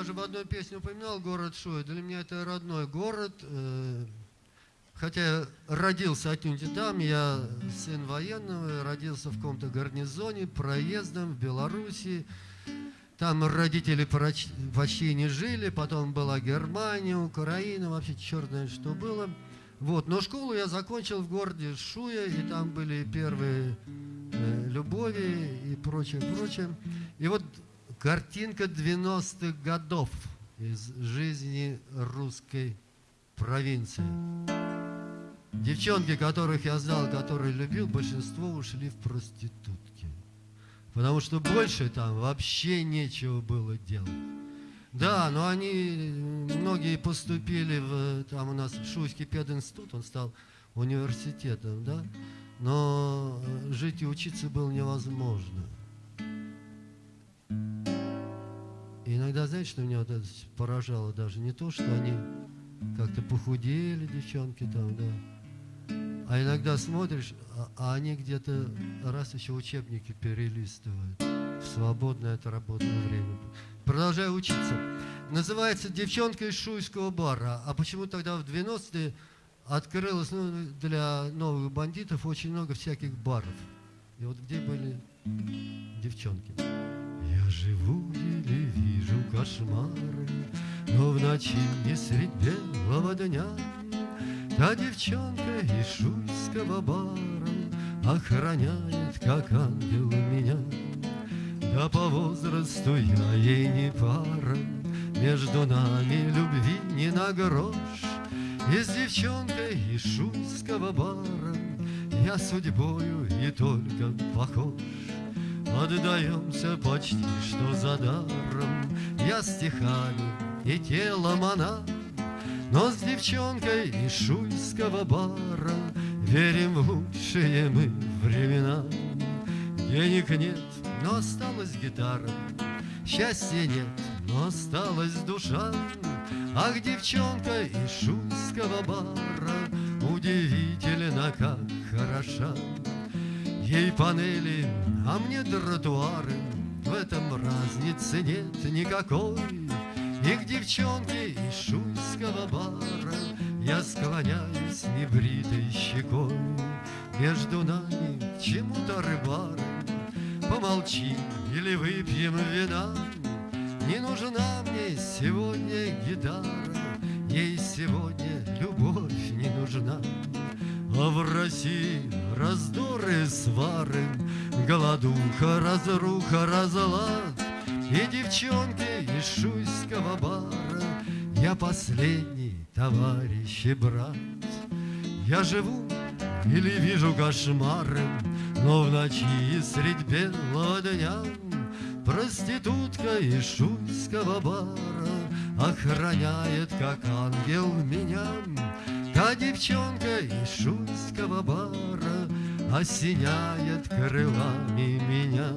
я же в одной песне упоминал город Шуя. Для меня это родной город. э, Хотя я родился отнюдь не там, я сын военного, родился в каком-то гарнизоне, проездом в Белоруссии. Там родители почти не жили, потом была Германия, Украина, вообще черт знает, что было. Вот, но школу я закончил в городе Шуя, и там были первые э, любови и прочее, прочее. И вот картинка 90-х годов из жизни русской провинции. Девчонки, которых я знал, которые любил, большинство ушли в проститутки. Потому что больше там вообще нечего было делать. Да, но они, многие поступили в, там у нас Шуйский пединститут, он стал университетом, да, но э, жить и учиться было невозможно. Иногда, знаете, что меня вот это поражало даже? Не то, что они как-то похудели, девчонки там, да, а иногда смотришь, а, а они где-то раз еще учебники перелистывают в свободное от работы время. Продолжаю учиться. Называется «Девчонка из шуйского бара». А почему тогда в 90-е открылось ну, для новых бандитов очень много всяких баров? И вот где были девчонки? Живу или вижу кошмары, Но в ночи не средь белого дня Та девчонка из шуйского бара Охраняет, как ангел меня. Да по возрасту я ей не пара Между нами любви не на грош И с девчонкой из шуйского бара Я судьбою и только похож Отдаемся почти что за даром. Я стихами и телом она Но с девчонкой из шуйского бара. Верим в лучшие мы времена. Денег нет, но осталась гитара. Счастья нет, но осталась душа. Ах, девчонка из шуйского бара Удивительно, как хороша Ей панели, а мне тротуары. В этом разницы нет никакой. И к девчонке из шуйского бара. Я склоняюсь небритой щекой. Между нами чему-то рыбары. Помолчим или выпьем вина. Не нужна мне сегодня гитара. Ей сегодня любовь не нужна а в России раздоры, свары, Голодуха, разруха, разлад. И девчонки из шуйского бара Я последний товарищ и брат. Я живу или вижу кошмары, Но в ночи средь белого дня Проститутка из шуйского бара Охраняет, как ангел, меня Девчонка из шуйского бара Осеняет крылами меня